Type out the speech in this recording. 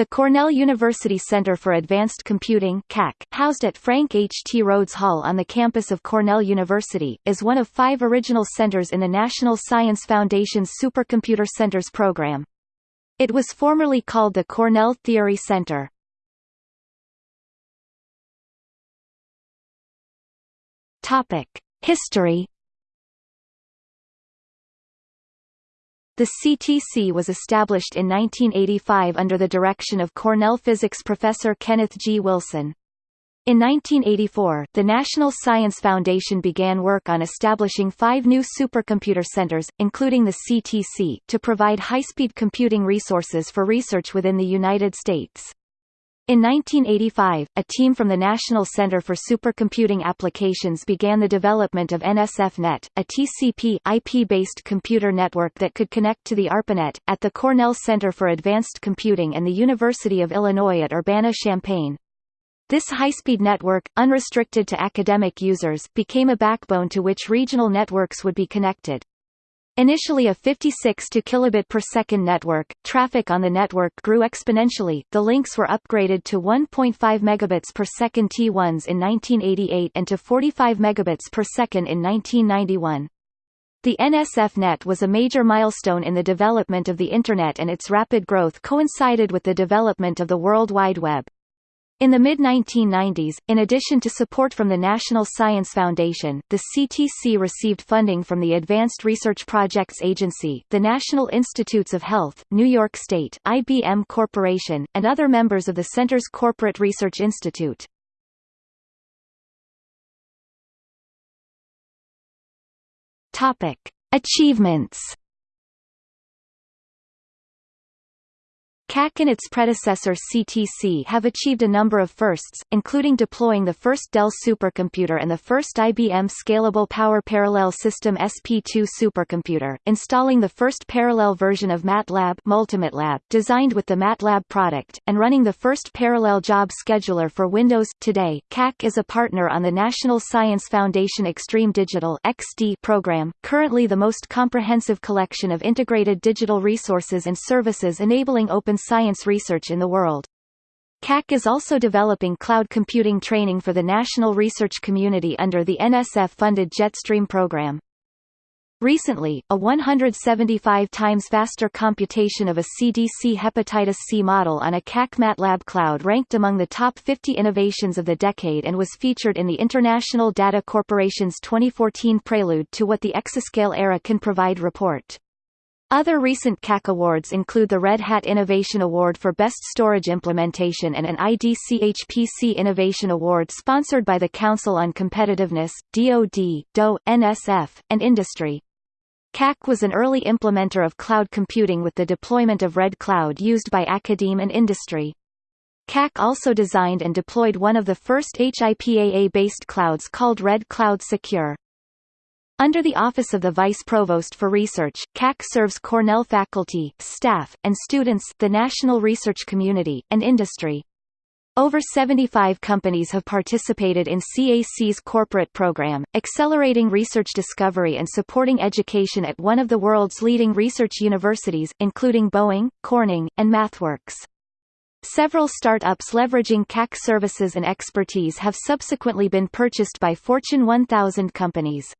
The Cornell University Center for Advanced Computing CAC, housed at Frank H. T. Rhodes Hall on the campus of Cornell University, is one of five original centers in the National Science Foundation's Supercomputer Centers program. It was formerly called the Cornell Theory Center. History The CTC was established in 1985 under the direction of Cornell physics professor Kenneth G. Wilson. In 1984, the National Science Foundation began work on establishing five new supercomputer centers, including the CTC, to provide high-speed computing resources for research within the United States. In 1985, a team from the National Center for Supercomputing Applications began the development of NSFNet, a TCP IP-based computer network that could connect to the ARPANET, at the Cornell Center for Advanced Computing and the University of Illinois at Urbana-Champaign. This high-speed network, unrestricted to academic users, became a backbone to which regional networks would be connected. Initially a 56 to kilobit per second network, traffic on the network grew exponentially. The links were upgraded to 1.5 megabits per second T1s in 1988 and to 45 megabits per second in 1991. The NSF-net was a major milestone in the development of the Internet and its rapid growth coincided with the development of the World Wide Web. In the mid-1990s, in addition to support from the National Science Foundation, the CTC received funding from the Advanced Research Projects Agency, the National Institutes of Health, New York State, IBM Corporation, and other members of the Center's Corporate Research Institute. Achievements CAC and its predecessor CTC have achieved a number of firsts, including deploying the first Dell supercomputer and the first IBM Scalable Power Parallel System SP2 supercomputer, installing the first parallel version of MATLAB MultiMATLAB designed with the MATLAB product, and running the first parallel job scheduler for Windows. Today, CAC is a partner on the National Science Foundation Extreme Digital XD program, currently the most comprehensive collection of integrated digital resources and services enabling open science research in the world. CAC is also developing cloud computing training for the national research community under the NSF-funded JetStream program. Recently, a 175 times faster computation of a CDC hepatitis C model on a CAC MATLAB cloud ranked among the top 50 innovations of the decade and was featured in the International Data Corporation's 2014 Prelude to What the Exascale Era Can Provide report. Other recent CAC awards include the Red Hat Innovation Award for Best Storage Implementation and an IDCHPC Innovation Award sponsored by the Council on Competitiveness, DoD, DOE, NSF, and Industry. CAC was an early implementer of cloud computing with the deployment of Red Cloud used by academe and industry. CAC also designed and deployed one of the first HIPAA-based clouds called Red Cloud Secure. Under the Office of the Vice Provost for Research, CAC serves Cornell faculty, staff, and students the national research community, and industry. Over 75 companies have participated in CAC's corporate program, accelerating research discovery and supporting education at one of the world's leading research universities, including Boeing, Corning, and MathWorks. Several startups leveraging CAC services and expertise have subsequently been purchased by Fortune 1000 companies.